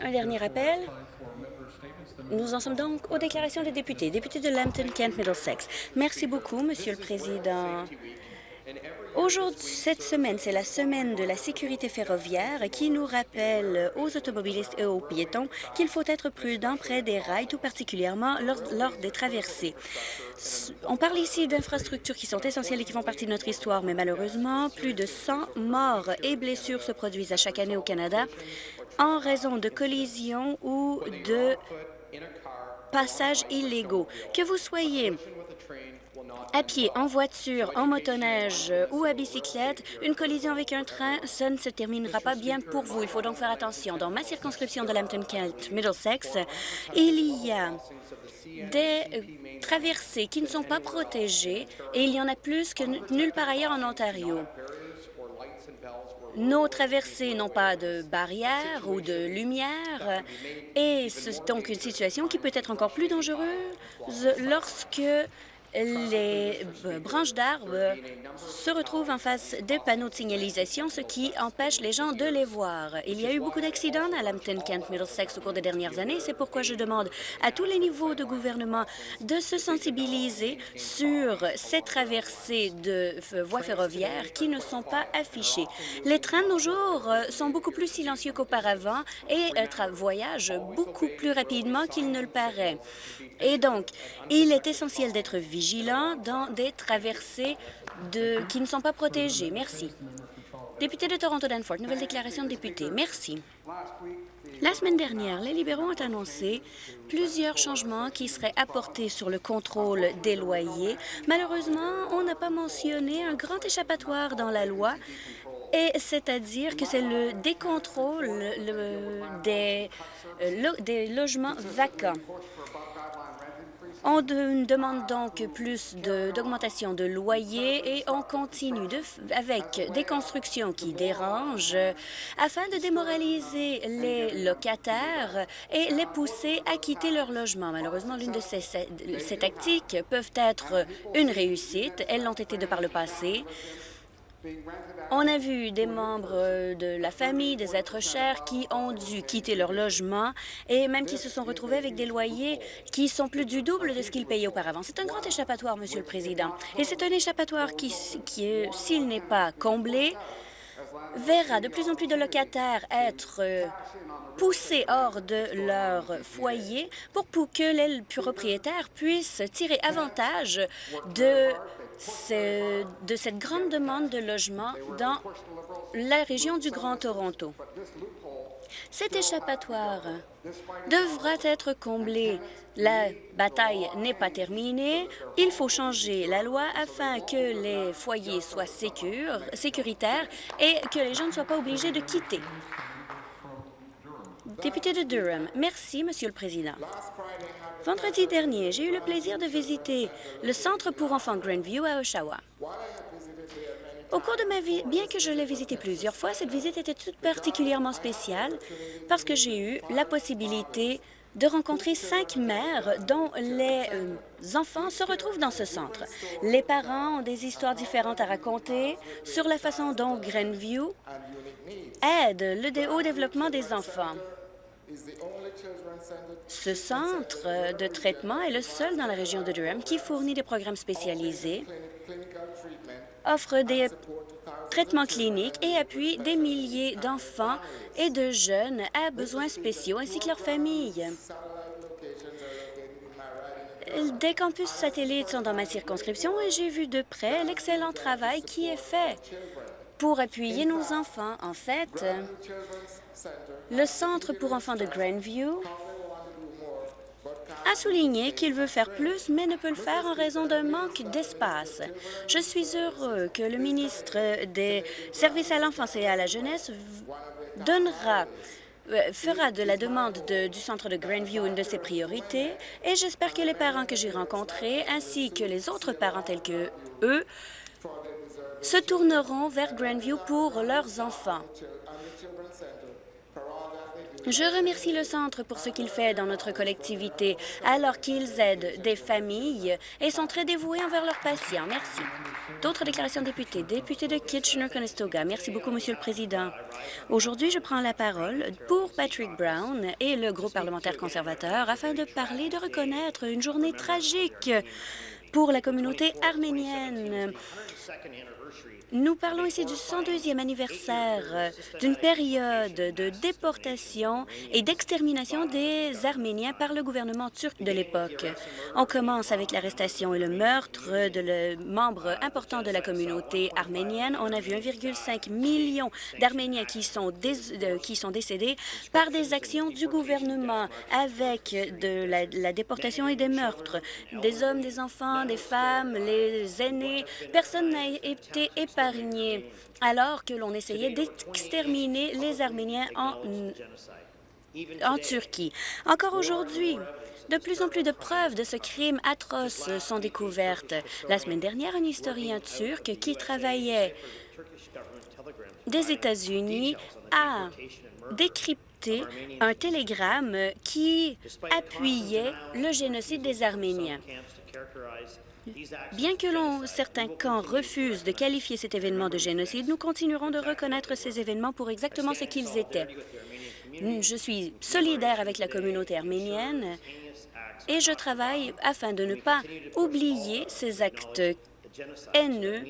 Un dernier appel. Nous en sommes donc aux déclarations des députés. Député de Lambton-Kent-Middlesex. Merci beaucoup, Monsieur le Président. Aujourd'hui, cette semaine, c'est la semaine de la sécurité ferroviaire qui nous rappelle aux automobilistes et aux piétons qu'il faut être prudent près des rails, tout particulièrement lors, des traversées. On parle ici d'infrastructures qui sont essentielles et qui font partie de notre histoire, mais malheureusement, plus de 100 morts et blessures se produisent à chaque année au Canada en raison de collisions ou de passages illégaux. Que vous soyez à pied, en voiture, en motoneige ou à bicyclette, une collision avec un train, ça ne se terminera pas bien pour vous. Il faut donc faire attention. Dans ma circonscription de Lambton-Kent, Middlesex, il y a des traversées qui ne sont pas protégées et il y en a plus que nulle part ailleurs en Ontario. Nos traversées n'ont pas de barrière ou de lumière et c'est donc une situation qui peut être encore plus dangereuse lorsque les branches d'arbres se retrouvent en face des panneaux de signalisation, ce qui empêche les gens de les voir. Il y a eu beaucoup d'accidents à Lambton-Kent-Middlesex au cours des dernières années. C'est pourquoi je demande à tous les niveaux de gouvernement de se sensibiliser sur ces traversées de voies ferroviaires qui ne sont pas affichées. Les trains de nos jours euh, sont beaucoup plus silencieux qu'auparavant et euh, voyagent beaucoup plus rapidement qu'il ne le paraît. Et donc, il est essentiel d'être vigilant dans des traversées qui ne sont pas protégées. Merci. Député de Toronto-Danforth, nouvelle déclaration de député. Merci. La semaine dernière, les libéraux ont annoncé plusieurs changements qui seraient apportés sur le contrôle des loyers. Malheureusement, on n'a pas mentionné un grand échappatoire dans la loi, et c'est-à-dire que c'est le décontrôle euh, des logements vacants. On demande donc plus d'augmentation de, loyers et on continue avec des constructions qui dérangent afin de démoraliser les locataires et les pousser à quitter leur logement. Malheureusement, l'une de ces, ces tactiques peuvent être une réussite. Elles l'ont été de par le passé. On a vu des membres euh, de la famille, des êtres chers qui ont dû quitter leur logement et même qui se sont retrouvés avec des loyers qui sont plus du double de ce qu'ils payaient auparavant. C'est un grand échappatoire, Monsieur le Président. Et c'est un échappatoire qui, qui s'il n'est pas comblé, verra de plus en plus de locataires être euh, poussés hors de leur foyer pour que les propriétaires puissent tirer avantage de de cette grande demande de logement dans la région du Grand Toronto. Cet échappatoire devra être comblé. La bataille n'est pas terminée. Il faut changer la loi afin que les foyers soient sécuritaires et que les gens ne soient pas obligés de quitter. Député de Durham, merci, Monsieur le Président. Vendredi dernier, j'ai eu le plaisir de visiter le Centre pour enfants Grandview à Oshawa. Au cours de ma vie, bien que je l'ai visité plusieurs fois, cette visite était toute particulièrement spéciale parce que j'ai eu la possibilité de rencontrer cinq mères dont les euh, enfants se retrouvent dans ce centre. Les parents ont des histoires différentes à raconter sur la façon dont Grandview aide le au développement des enfants. Ce centre de traitement est le seul dans la région de Durham qui fournit des programmes spécialisés, offre des traitements cliniques et appuie des milliers d'enfants et de jeunes à besoins spéciaux ainsi que leurs familles. Des campus satellites sont dans ma circonscription et j'ai vu de près l'excellent travail qui est fait pour appuyer nos enfants. En fait, le Centre pour enfants de Grandview a souligné qu'il veut faire plus, mais ne peut le faire en raison d'un manque d'espace. Je suis heureux que le ministre des Services à l'enfance et à la jeunesse euh, fera de la demande du centre de Grandview une de ses priorités et j'espère que les parents que j'ai rencontrés ainsi que les autres parents tels que eux se tourneront vers Grandview pour leurs enfants. Je remercie le Centre pour ce qu'il fait dans notre collectivité alors qu'ils aident des familles et sont très dévoués envers leurs patients. Merci. D'autres déclarations de députés. Député de Kitchener-Conestoga. Merci beaucoup, Monsieur le Président. Aujourd'hui, je prends la parole pour Patrick Brown et le groupe parlementaire conservateur afin de parler de reconnaître une journée tragique pour la communauté arménienne. Nous parlons ici du 102e anniversaire euh, d'une période de déportation et d'extermination des Arméniens par le gouvernement turc de l'époque. On commence avec l'arrestation et le meurtre de membres importants de la communauté arménienne. On a vu 1,5 million d'Arméniens qui, sont qui sont décédés par des actions du gouvernement avec de la, la déportation et des meurtres. Des hommes, des enfants, des femmes, les aînés, personne n'a été épargné alors que l'on essayait d'exterminer les Arméniens en, en Turquie. Encore aujourd'hui, de plus en plus de preuves de ce crime atroce sont découvertes. La semaine dernière, un historien turc qui travaillait des États-Unis a décrypté un télégramme qui appuyait le génocide des Arméniens. Bien que certains camps refusent de qualifier cet événement de génocide, nous continuerons de reconnaître ces événements pour exactement ce qu'ils étaient. Je suis solidaire avec la communauté arménienne et je travaille afin de ne pas oublier ces actes haineux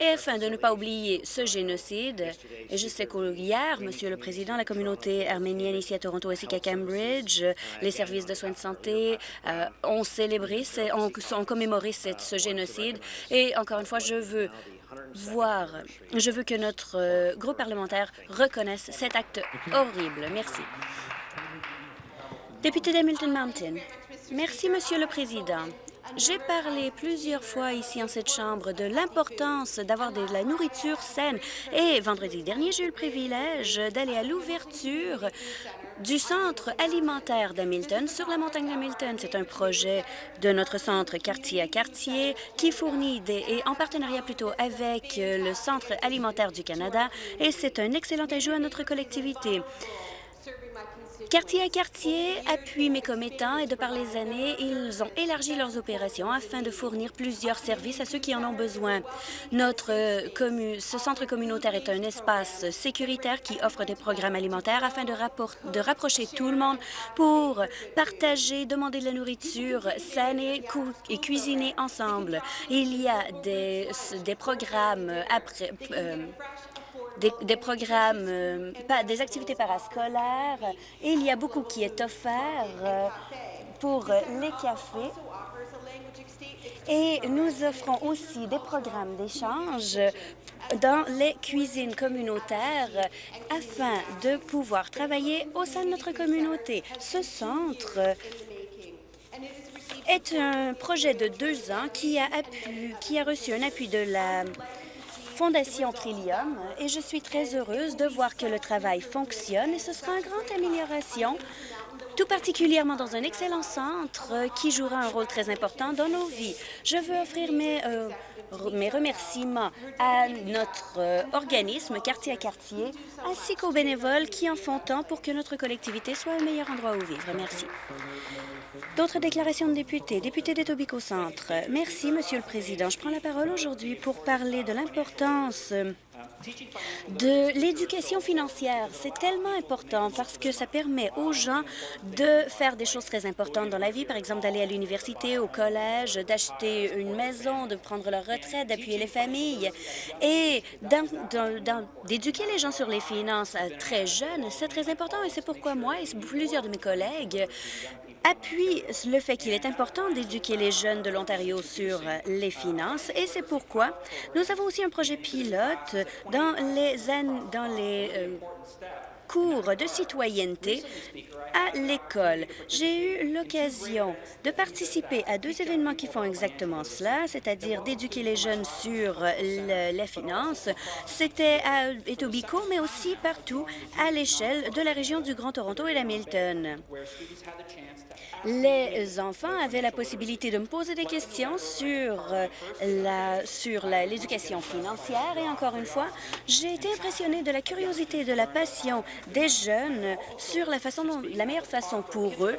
et afin de ne pas oublier ce génocide, et je sais qu'hier, Monsieur le Président, la communauté arménienne ici à Toronto ainsi qu'à Cambridge, les services de soins de santé euh, ont célébré, ont, commémoré ce génocide. Et encore une fois, je veux voir, je veux que notre euh, groupe parlementaire reconnaisse cet acte horrible. Merci. Député d'Hamilton Mountain. Merci, Monsieur le Président. J'ai parlé plusieurs fois ici en cette Chambre de l'importance d'avoir de la nourriture saine. Et vendredi dernier, j'ai eu le privilège d'aller à l'ouverture du centre alimentaire d'Hamilton sur la montagne d'Hamilton. C'est un projet de notre centre quartier à quartier qui fournit des, et en partenariat plutôt avec le Centre alimentaire du Canada et c'est un excellent ajout à notre collectivité. Quartier à quartier appuie mes commettants et de par les années, ils ont élargi leurs opérations afin de fournir plusieurs services à ceux qui en ont besoin. Notre ce centre communautaire est un espace sécuritaire qui offre des programmes alimentaires afin de, de rapprocher tout le monde pour partager, demander de la nourriture saine et, et cuisiner ensemble. Il y a des, des programmes après... Euh, des, programmes, euh, des activités parascolaires. Il y a beaucoup qui est offert euh, pour les cafés. Et nous offrons aussi des programmes d'échange dans les cuisines communautaires afin de pouvoir travailler au sein de notre communauté. Ce centre est un projet de deux ans qui a reçu un appui de la Fondation Trillium et je suis très heureuse de voir que le travail fonctionne et ce sera une grande amélioration, tout particulièrement dans un excellent centre qui jouera un rôle très important dans nos vies. Je veux offrir mes, euh, mes remerciements à notre euh, organisme Quartier à Quartier ainsi qu'aux bénévoles qui en font tant pour que notre collectivité soit un meilleur endroit où vivre. Merci. D'autres déclarations de députés. Député d'Etobicoke Centre. Merci, Monsieur le Président. Je prends la parole aujourd'hui pour parler de l'importance de l'éducation financière. C'est tellement important parce que ça permet aux gens de faire des choses très importantes dans la vie, par exemple d'aller à l'université, au collège, d'acheter une maison, de prendre leur retraite, d'appuyer les familles et d'éduquer les gens sur les finances très jeunes. C'est très important et c'est pourquoi moi et plusieurs de mes collègues appuie le fait qu'il est important d'éduquer les jeunes de l'Ontario sur les finances et c'est pourquoi nous avons aussi un projet pilote dans les, euh, cours de citoyenneté à l'école. J'ai eu l'occasion de participer à deux événements qui font exactement cela, c'est-à-dire d'éduquer les jeunes sur les finances. C'était à Etobicoke, mais aussi partout à l'échelle de la région du Grand Toronto et d'Hamilton les enfants avaient la possibilité de me poser des questions sur euh, la sur l'éducation financière et encore une fois, j'ai été impressionnée de la curiosité et de la passion des jeunes sur la, façon la meilleure façon pour eux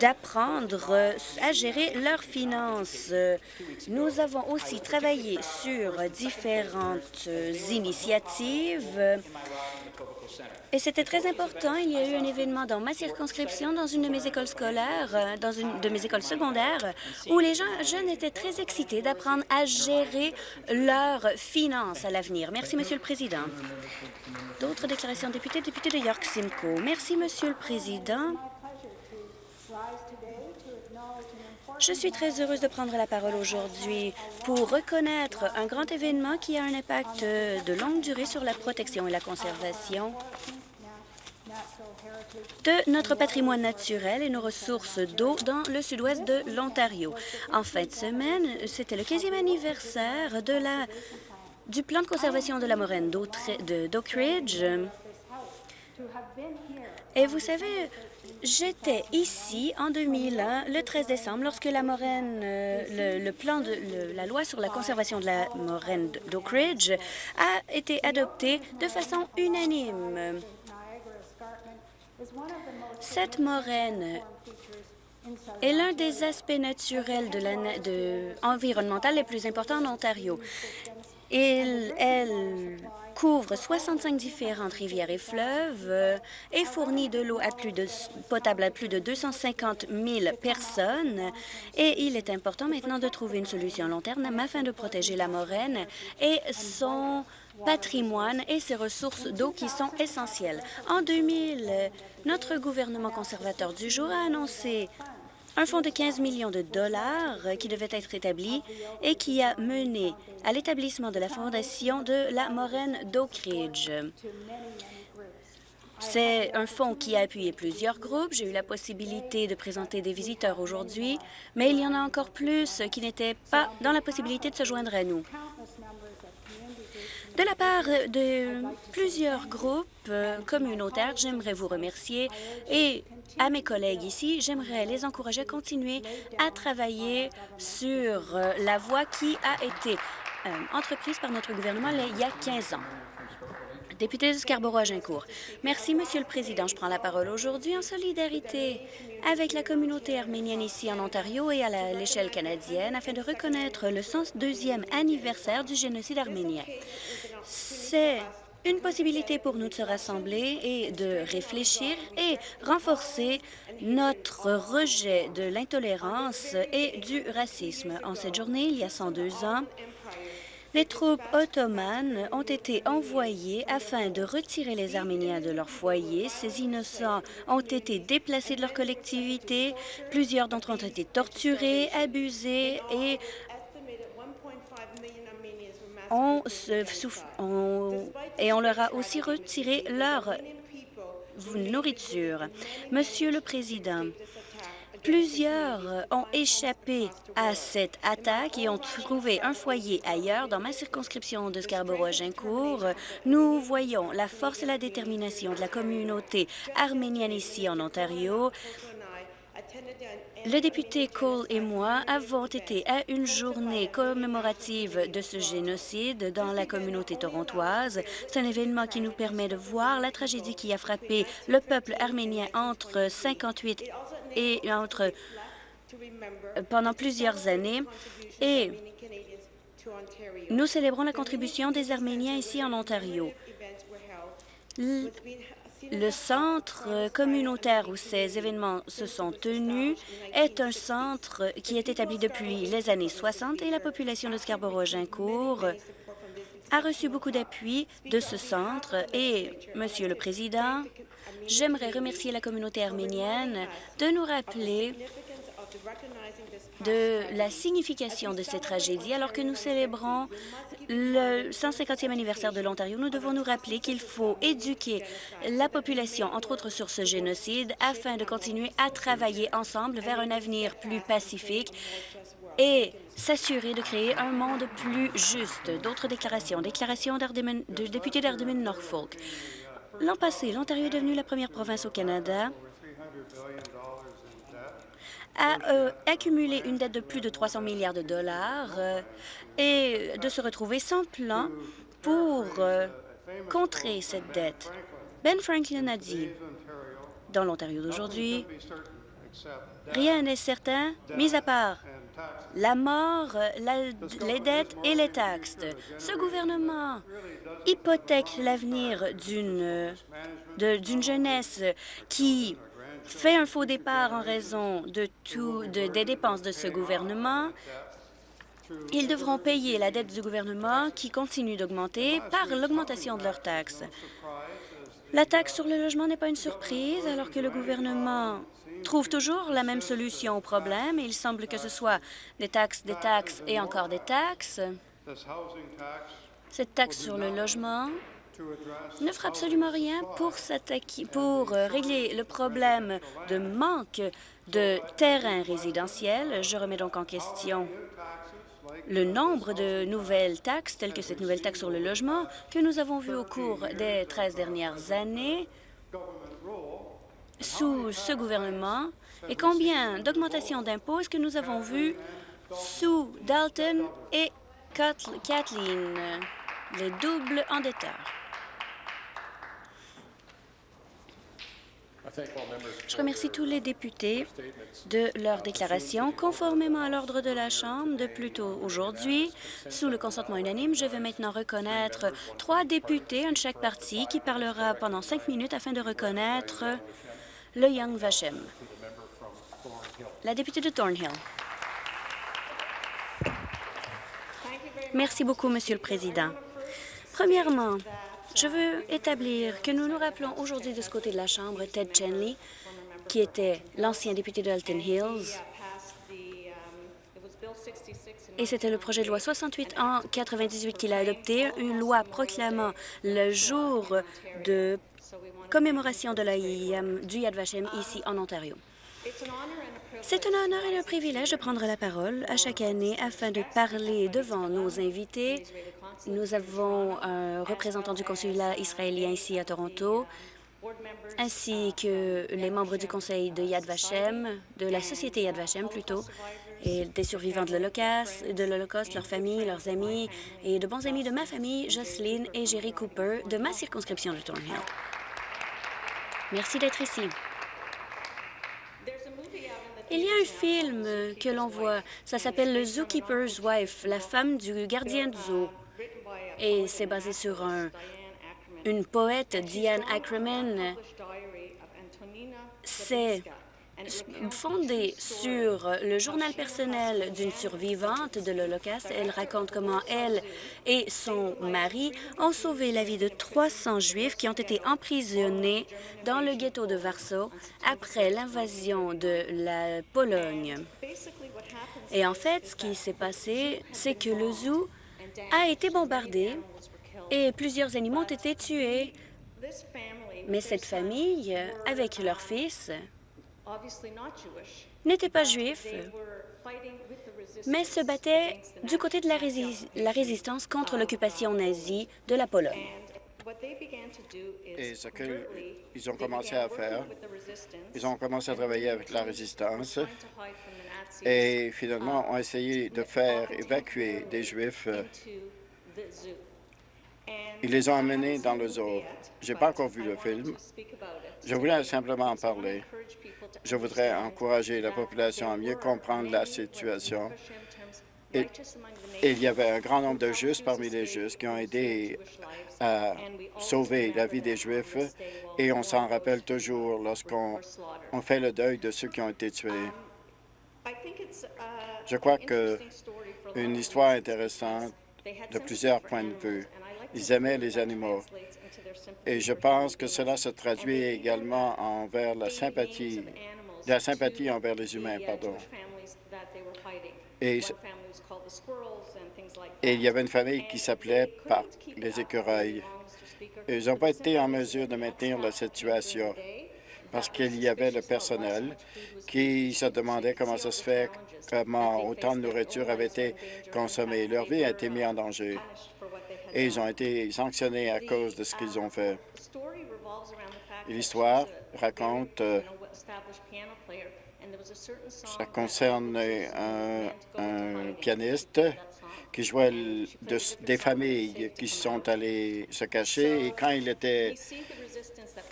d'apprendre à gérer leurs finances. Nous avons aussi travaillé sur différentes initiatives et c'était très important. Il y a eu un événement dans ma circonscription, dans une de mes écoles scolaires, euh, dans une de mes écoles secondaires, où les gens, jeunes étaient très excités d'apprendre à gérer leurs finances à l'avenir. Merci, Monsieur le Président. D'autres déclarations, députés, député de York Simcoe. Merci, Monsieur le Président. Je suis très heureuse de prendre la parole aujourd'hui pour reconnaître un grand événement qui a un impact de longue durée sur la protection et la conservation de notre patrimoine naturel et nos ressources d'eau dans le sud-ouest de l'Ontario. En fin de semaine, c'était le 15e anniversaire de la, du plan de conservation de la moraine d'Oak Ridge. Et vous savez, J'étais ici en 2001, le 13 décembre, lorsque la moraine, euh, le, plan de la loi sur la conservation de la moraine d'Oak Ridge a été adopté de façon unanime. Cette moraine est l'un des aspects naturels de les plus importants en Ontario. Elle couvre 65 différentes rivières et fleuves euh, et fournit de l'eau potable à plus de 250 000 personnes. Et il est important maintenant de trouver une solution long terme afin de protéger la moraine et son patrimoine et ses ressources d'eau qui sont essentielles. En 2000, notre gouvernement conservateur du jour a annoncé un fonds de 15 millions de dollars qui devait être établi et qui a mené à l'établissement de la fondation de la Moraine d'Oak Ridge. C'est un fonds qui a appuyé plusieurs groupes. J'ai eu la possibilité de présenter des visiteurs aujourd'hui, mais il y en a encore plus qui n'étaient pas dans la possibilité de se joindre à nous. De la part de plusieurs groupes euh, communautaires, j'aimerais vous remercier et à mes collègues ici, j'aimerais les encourager à continuer à travailler sur euh, la voie qui a été euh, entreprise par notre gouvernement il y a 15 ans. Député de Scarborough-Agincourt. Merci, Monsieur le Président. Je prends la parole aujourd'hui en solidarité avec la communauté arménienne ici en Ontario et à l'échelle canadienne afin de reconnaître le 102e anniversaire du génocide arménien. C'est une possibilité pour nous de se rassembler et de réfléchir et renforcer notre rejet de l'intolérance et du racisme. En cette journée, il y a 102 ans, les troupes ottomanes ont été envoyées afin de retirer les Arméniens de leur foyer. Ces innocents ont été déplacés de leur collectivité. Plusieurs d'entre eux ont été torturés, abusés et et on leur a aussi retiré leur nourriture. Monsieur le Président, Plusieurs ont échappé à cette attaque et ont trouvé un foyer ailleurs. Dans ma circonscription de Scarborough-Agincourt, nous voyons la force et la détermination de la communauté arménienne ici en Ontario. Le député Cole et moi avons été à une journée commémorative de ce génocide dans la communauté torontoise. C'est un événement qui nous permet de voir la tragédie qui a frappé le peuple arménien entre 58 et entre pendant plusieurs années et nous célébrons la contribution des Arméniens ici en Ontario. Le centre communautaire où ces événements se sont tenus est un centre qui est établi depuis les années 60 et la population de Scarborough-Gincourt a reçu beaucoup d'appui de ce centre. Et, Monsieur le Président, J'aimerais remercier la communauté arménienne de nous rappeler de la signification de cette tragédie. Alors que nous célébrons le 150e anniversaire de l'Ontario, nous devons nous rappeler qu'il faut éduquer la population, entre autres sur ce génocide, afin de continuer à travailler ensemble vers un avenir plus pacifique et s'assurer de créer un monde plus juste. D'autres déclarations. Déclaration de député d'Ardemune-Norfolk. L'an passé, l'Ontario est devenu la première province au Canada à euh, accumuler une dette de plus de 300 milliards de dollars euh, et de se retrouver sans plan pour euh, contrer cette dette. Ben Franklin a dit, dans l'Ontario d'aujourd'hui, rien n'est certain, mis à part la mort, les dettes et les taxes. Ce gouvernement hypothèque l'avenir d'une jeunesse qui fait un faux départ en raison de des dépenses de ce gouvernement. Ils devront payer la dette du gouvernement qui continue d'augmenter par l'augmentation de leurs taxes. La taxe sur le logement n'est pas une surprise alors que le gouvernement trouve toujours la même solution au problème. Il semble que ce soit des taxes, des taxes et encore des taxes. Cette taxe sur le logement ne fera absolument rien pour, pour euh, régler le problème de manque de terrains résidentiels. Je remets donc en question le nombre de nouvelles taxes, telles que cette nouvelle taxe sur le logement, que nous avons vu au cours des 13 dernières années sous ce gouvernement et combien d'augmentations d'impôts que nous avons vu sous Dalton et Kathleen, les doubles endetteurs. Je remercie tous les députés de leur déclaration. Conformément à l'ordre de la Chambre de plus tôt aujourd'hui, sous le consentement unanime, je vais maintenant reconnaître trois députés, un de chaque parti, qui parlera pendant cinq minutes afin de reconnaître le Young Vachem. La députée de Thornhill. Merci beaucoup, Monsieur le Président. Premièrement, je veux établir que nous nous rappelons aujourd'hui de ce côté de la Chambre Ted Chenley, qui était l'ancien député de Alton Hills. Et c'était le projet de loi 68 en 98 qu'il a adopté, une loi proclamant le jour de commémoration de la du Yad Vashem ici en Ontario. C'est un honneur et un privilège de prendre la parole à chaque année afin de parler devant nos invités nous avons un représentant du consulat israélien ici à Toronto, ainsi que les membres du conseil de Yad Vashem, de la société Yad Vashem plutôt, et des survivants de l'Holocauste, leurs familles, leurs amis et de bons amis de ma famille, Jocelyn et Jerry Cooper, de ma circonscription de Thornhill. Merci d'être ici. Il y a un film que l'on voit, ça s'appelle Le Zookeeper's Wife, la femme du gardien de zoo et c'est basé sur une poète, Diane Ackerman. C'est fondé sur le journal personnel d'une survivante de l'Holocauste. Elle raconte comment elle et son mari ont sauvé la vie de 300 Juifs qui ont été emprisonnés dans le ghetto de Varsovie après l'invasion de la Pologne. Et en fait, ce qui s'est passé, c'est que le zoo a été bombardé et plusieurs animaux ont été tués. Mais cette famille, avec leur fils, n'était pas juif, mais se battait du côté de la, résistance contre l'occupation nazie de la Pologne. Et ce qu'ils ont commencé à faire, ils ont commencé à travailler avec la résistance et finalement ont essayé de faire évacuer des Juifs. Ils les ont amenés dans le zoo. Je n'ai pas encore vu le film. Je voulais simplement en parler. Je voudrais encourager la population à mieux comprendre la situation. Et, il y avait un grand nombre de Justes parmi les Justes qui ont aidé à sauver la vie des Juifs et on s'en rappelle toujours lorsqu'on fait le deuil de ceux qui ont été tués. Je crois que une histoire intéressante de plusieurs points de vue. Ils aimaient les animaux. Et je pense que cela se traduit également envers la sympathie, la sympathie envers les humains, pardon. Et, et il y avait une famille qui s'appelait par les écureuils. Ils n'ont pas été en mesure de maintenir la situation parce qu'il y avait le personnel qui se demandait comment ça se fait, comment autant de nourriture avait été consommée. Leur vie a été mise en danger et ils ont été sanctionnés à cause de ce qu'ils ont fait. L'histoire raconte, euh, ça concerne un, un pianiste qui jouaient des familles qui sont allées se cacher et quand il était,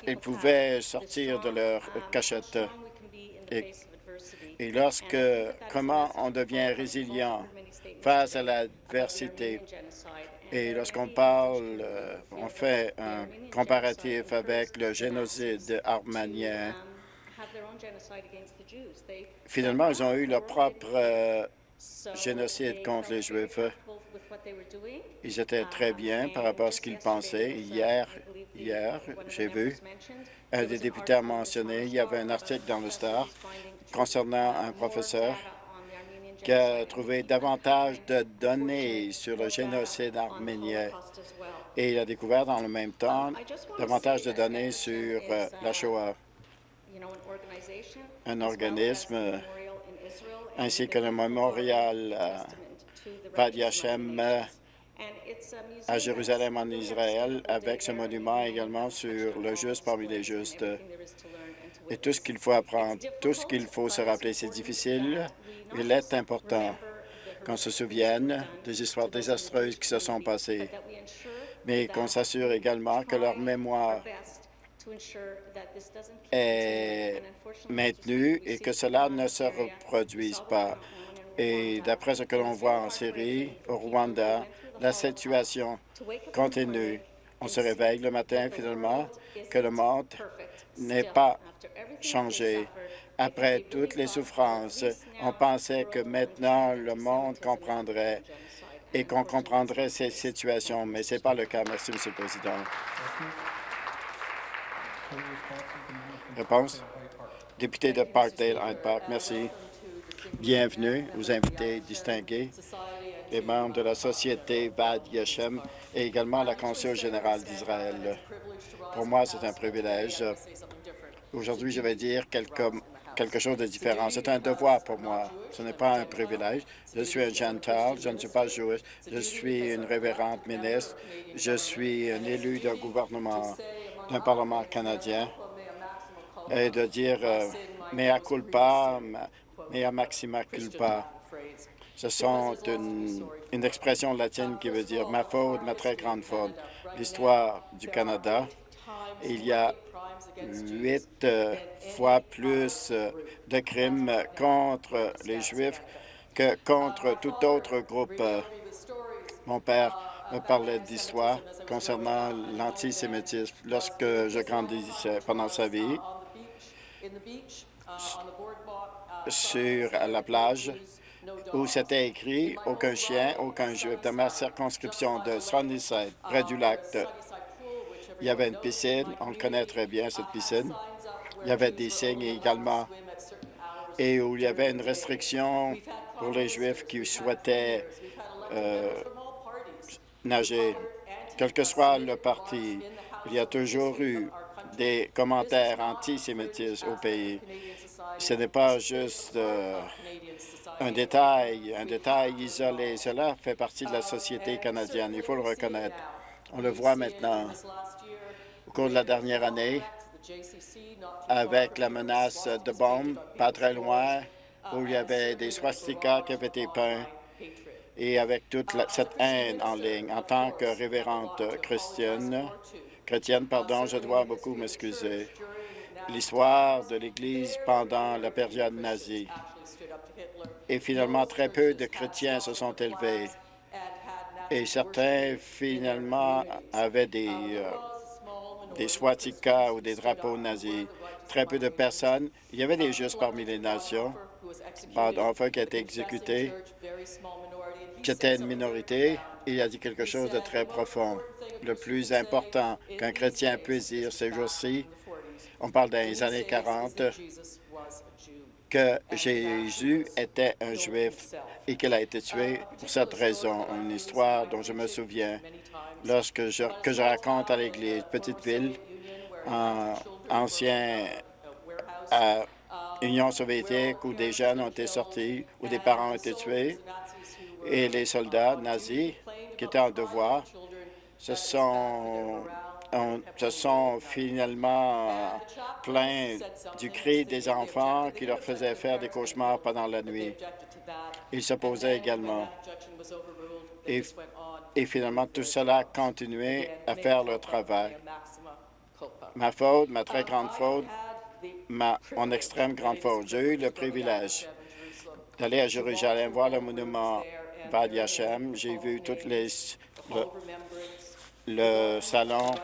ils pouvaient sortir de leur cachette. Et, et lorsque, comment on devient résilient face à l'adversité. Et lorsqu'on parle, euh, on fait un comparatif avec le génocide arménien, finalement, ils ont eu leur propre euh, génocide contre les Juifs. Ils étaient très bien par rapport à ce qu'ils pensaient. Hier, hier j'ai vu, un des députés a mentionné, il y avait un article dans le Star concernant un professeur qui a trouvé davantage de données sur le génocide arménien et il a découvert dans le même temps davantage de données sur euh, la Shoah. Un organisme ainsi que le mémorial Vad Yashem à Jérusalem en Israël, avec ce monument également sur le juste parmi les justes. Et tout ce qu'il faut apprendre, tout ce qu'il faut se rappeler, c'est difficile, il est important qu'on se souvienne des histoires désastreuses qui se sont passées, mais qu'on s'assure également que leur mémoire est maintenue et que cela ne se reproduise pas. Et d'après ce que l'on voit en Syrie, au Rwanda, la situation continue. On se réveille le matin, finalement, que le monde n'est pas changé. Après toutes les souffrances, on pensait que maintenant le monde comprendrait et qu'on comprendrait ces situations, mais ce n'est pas le cas. Merci, M. le Président. Réponse? Député de Parkdale, Hyde Park, merci. Bienvenue aux invités distingués, les membres de la Société Vad Yeshem et également la Conseil générale d'Israël. Pour moi, c'est un privilège. Aujourd'hui, je vais dire quelque, chose de différent. C'est un devoir pour moi. Ce n'est pas un privilège. Je suis un gentil, je ne suis pas juif, je suis une révérende ministre, je suis un élu d'un gouvernement, d'un Parlement canadien, et de dire euh, mea culpa, mea maxima culpa. Ce sont une, expression latine qui veut dire ma faute, ma très grande faute. L'histoire du Canada, il y a huit euh, fois plus euh, de crimes contre les Juifs que contre tout autre groupe. Mon père parlait d'histoire concernant l'antisémitisme lorsque je grandissais pendant sa vie sur la plage où c'était écrit « Aucun chien, aucun juif » dans ma circonscription de Sunnyside, près du lac. Il y avait une piscine, on connaît très bien, cette piscine. Il y avait des signes également, et où il y avait une restriction pour les Juifs qui souhaitaient euh, nager. Quel que soit le parti, il y a toujours eu des commentaires antisémitistes au pays. Ce n'est pas juste euh, un détail, un détail isolé. Cela fait partie de la société canadienne. Il faut le reconnaître. On le voit maintenant au cours de la dernière année avec la menace de bombes pas très loin où il y avait des swastikas qui avaient été peints et avec toute cette haine en ligne. En tant que révérente chrétienne, chrétienne, pardon, je dois beaucoup m'excuser. L'histoire de l'Église pendant la période nazie. Et finalement, très peu de chrétiens se sont élevés. Et certains, finalement, avaient des, euh, des swastikas ou des drapeaux nazis. Très peu de personnes. Il y avait des justes parmi les nations. Enfin, qui a été exécuté, qui était une minorité. Il a dit quelque chose de très profond le plus important qu'un chrétien puisse dire ces jours-ci, on parle des années 40, que Jésus était un Juif et qu'il a été tué pour cette raison. Une histoire dont je me souviens lorsque je, que je raconte à l'Église, petite ville, en ancien Union soviétique, où des jeunes ont été sortis, où des parents ont été tués, et les soldats nazis qui étaient en devoir se sont, se finalement plaints du cri des enfants qui leur faisait faire des cauchemars pendant la nuit. Ils s'opposaient également. Et, finalement, tout cela a continué à faire le travail. Ma faute, ma très grande faute, ma, mon extrême grande faute. J'ai eu le privilège d'aller à Jérusalem voir le monument J'ai vu toutes le, le salon,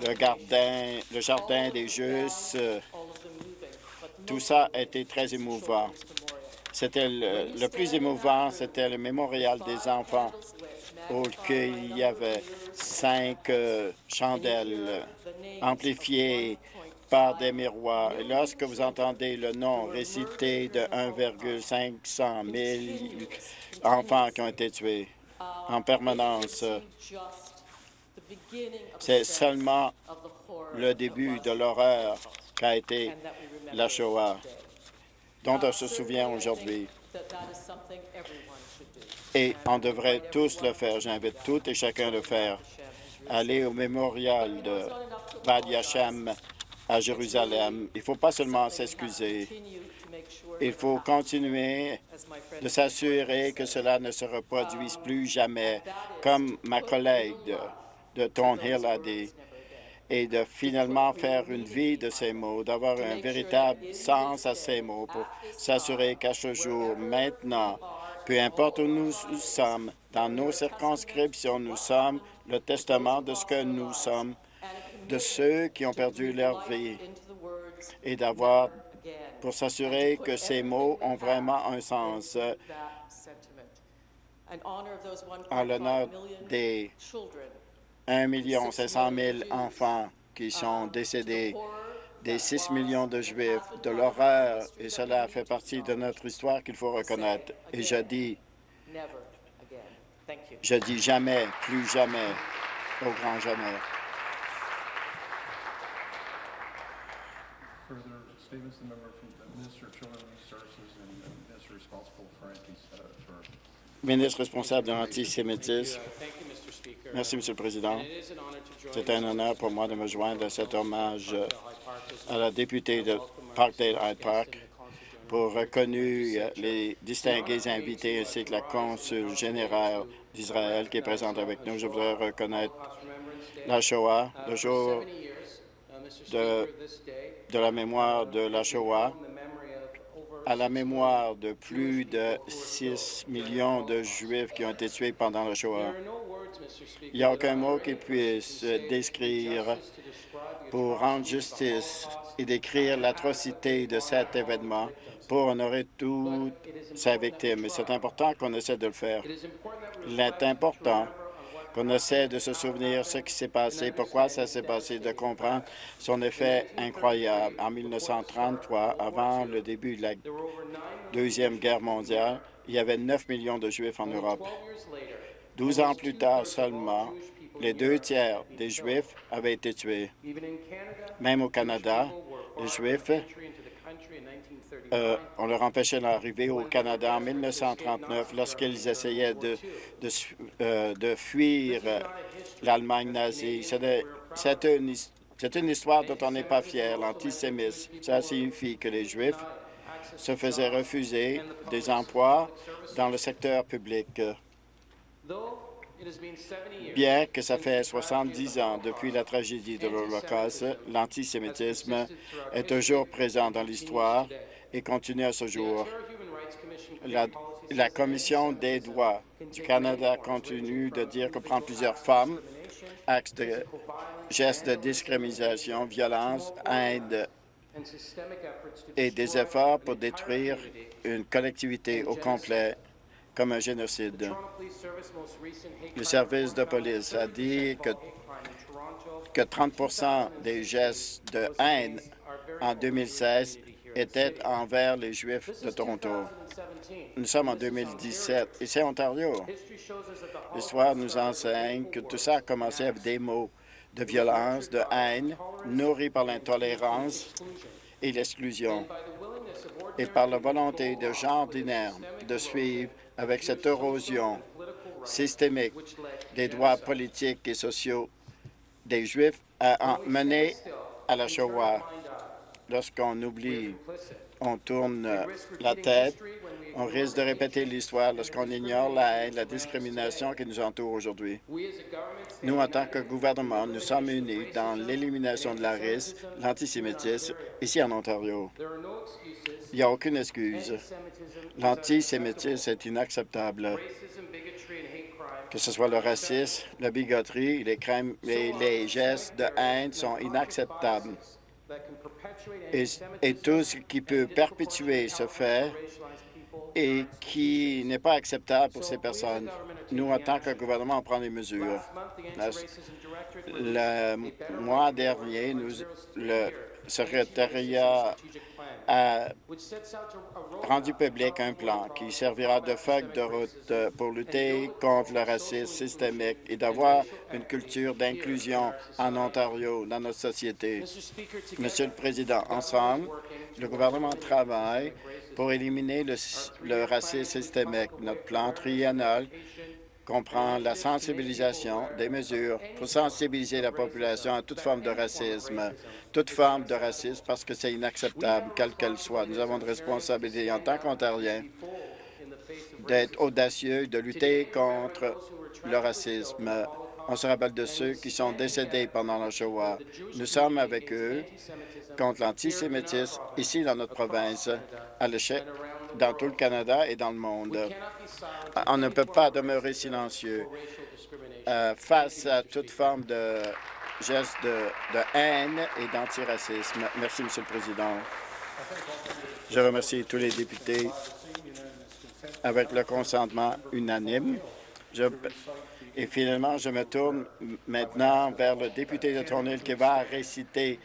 le jardin, le jardin des justes. Tout ça été très émouvant. C'était le, plus émouvant, c'était le mémorial des enfants où il y avait cinq euh, chandelles amplifiées par des miroirs. Et lorsque vous entendez le nom récité de 1,500 000 enfants qui ont été tués en permanence, c'est seulement le début de l'horreur qu'a été la Shoah, dont on se souvient aujourd'hui. Et on devrait tous le faire. J'invite tout et chacun de le faire. Aller au mémorial de Bad Yashem à Jérusalem. Il ne faut pas seulement s'excuser. Il faut continuer de s'assurer que cela ne se reproduise plus jamais, comme ma collègue de, de Hill a dit, et de finalement faire une vie de ces mots, d'avoir un véritable sens à ces mots pour s'assurer qu'à ce jour, maintenant, peu importe où nous sommes, dans nos circonscriptions, nous sommes le testament de ce que nous sommes, de ceux qui ont perdu leur vie, et d'avoir, pour s'assurer que ces mots ont vraiment un sens, en l'honneur des 1 500 000 enfants qui sont décédés, des 6 millions de Juifs, de l'horreur, et cela fait partie de notre histoire qu'il faut reconnaître. Et je dis, je dis jamais, plus jamais, au grand jamais. Ministre responsable de l'antisémitisme. Merci, Monsieur le Président. C'est un honneur pour moi de me joindre à cet hommage à la députée de Parkdale Hyde Park pour reconnu les distingués invités ainsi que la consul générale d'Israël qui est présente avec nous. Je voudrais reconnaître la Shoah, le jour de, la mémoire de la Shoah, à la mémoire de plus de 6 millions de Juifs qui ont été tués pendant la Shoah. Il n'y a aucun mot qui puisse décrire pour rendre justice et décrire l'atrocité de cet événement pour honorer toutes ses victimes. c'est important qu'on essaie de le faire. Il est important qu'on essaie de se souvenir ce qui s'est passé, pourquoi ça s'est passé, de comprendre son effet incroyable. En 1933, avant le début de la Deuxième Guerre mondiale, il y avait 9 millions de Juifs en Europe. Douze ans plus tard seulement, les deux tiers des Juifs avaient été tués. Même au Canada, les Juifs, euh, on leur empêchait d'arriver au Canada en 1939 lorsqu'ils essayaient de, euh, fuir l'Allemagne nazie. C'est une, une histoire dont on n'est pas fier, l'antisémisme. Ça signifie que les Juifs se faisaient refuser des emplois dans le secteur public. Bien que ça fait 70 ans depuis la tragédie de l'Holocauste, l'antisémitisme est toujours présent dans l'histoire et continue à ce jour. La, la Commission des droits du Canada continue de dire que prend plusieurs femmes, actes de gestes de discrimination, violence, haine et des efforts pour détruire une collectivité au complet comme un génocide. Le service de police a dit que, que 30% des gestes de haine en 2016 étaient envers les Juifs de Toronto. Nous sommes en 2017. Ici à Ontario, l'histoire nous enseigne que tout ça a commencé avec des mots de violence, de haine, nourris par l'intolérance et l'exclusion, et par la volonté de gens ordinaires de suivre avec cette érosion systémique des droits politiques et sociaux des Juifs a mené à la Shoah. Lorsqu'on oublie, on tourne la tête On risque de répéter l'histoire lorsqu'on ignore la haine, la discrimination qui nous entoure aujourd'hui. Nous, en tant que gouvernement, nous sommes unis dans l'élimination de la race, l'antisémitisme, ici en Ontario. Il n'y a aucune excuse. L'antisémitisme est inacceptable. Que ce soit le racisme, la bigoterie, les, crèmes, les, les gestes de haine sont inacceptables. Et, tout ce qui peut perpétuer ce fait et qui n'est pas acceptable pour ces personnes. Nous, en tant que gouvernement, on prend des mesures. Le mois dernier, le secrétariat a rendu public un plan qui servira de feuille de route pour lutter contre le racisme systémique et d'avoir une culture d'inclusion en Ontario, dans notre société. Monsieur le Président, ensemble, le gouvernement travaille pour éliminer le, le racisme systémique. Notre plan triennal comprend la sensibilisation des mesures pour sensibiliser la population à toute forme de racisme, toute forme de racisme parce que c'est inacceptable, quelle qu'elle soit. Nous avons une responsabilité en tant qu'Ontariens d'être audacieux, de lutter contre le racisme. On se rappelle de ceux qui sont décédés pendant la Shoah. Nous sommes avec eux contre l'antisémitisme ici dans notre province, à l'échelle dans tout le Canada et dans le monde. On ne peut pas demeurer silencieux euh, face à toute forme de gestes de, haine et d'antiracisme. Merci, Monsieur le Président. Je remercie tous les députés avec le consentement unanime. Et finalement, je me tourne maintenant vers le député de Thornhill qui va réciter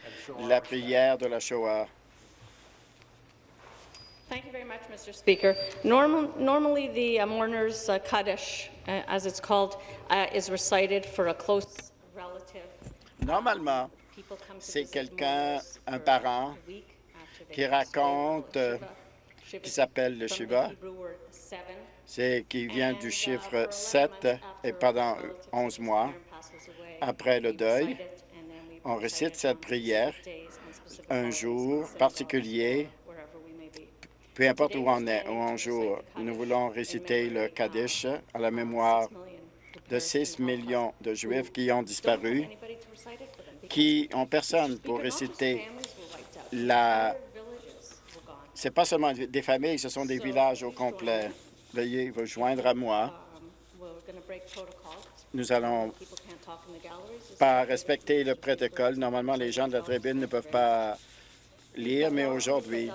la prière de la Shoah. Thank you very much, Mr. Speaker. Normal, normally, the uh, mourner's uh, Kaddish, uh, as it's called, uh, is recited for a close relative. Normalement, c'est quelqu'un, un parent, qui raconte, euh, qui s'appelle le Shiva. C'est qui vient du chiffre for 11 7 months et pendant a relative 11 sick mois, après le deuil, on recite récite it cette prière un jour particulier, peu importe où on est, où on joue. Nous voulons réciter le Kaddish à la mémoire de 6 millions de Juifs qui ont disparu, qui ont personne pour réciter la... C'est pas seulement des familles, ce sont des villages au complet. Veuillez vous joindre à moi. Nous allons pas respecter le protocole. Normalement, les gens de la tribune ne peuvent pas lire, mais aujourd'hui,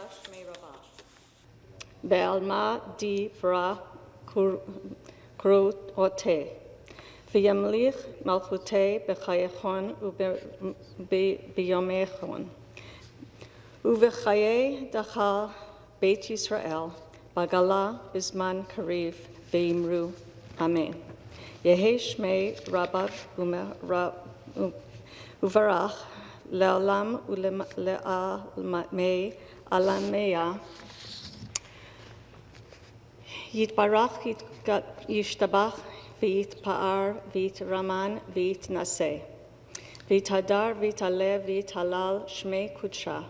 Belma di Bra Cruote. וימליך מלכותי בחייכון וביומכון. ובחיי דחל בית ישראל, בגלה בזמן קריב, ואמרו אמן. יהי שמי רבב וברך לעולם ולעלמי עלמיה יתברך, ישתבח, ויתפאר, ויתרמן, ויתנשא. ויתהדר, ויתעלה, ויתהלל, שמי קודשה.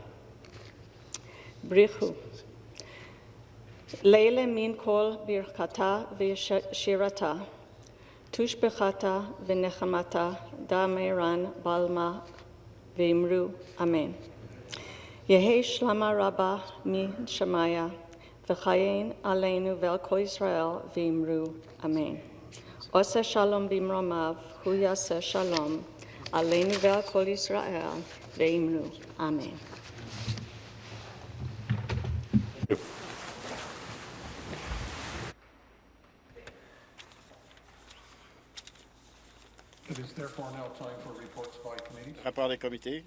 בריחו. לילה מן כל ברכתה ושירתה. תושבחתה ונחמתה, דמרן בלמה, ואמרו אמן. יהא שלמה רבה משמיה. וחיים עלינו ועל כל ישראל, ואמרו אמן. עושה שלום במרומיו, הוא יעשה שלום עלינו ועל כל ישראל, ואמרו אמן. Rapport is therefore. Report des comités.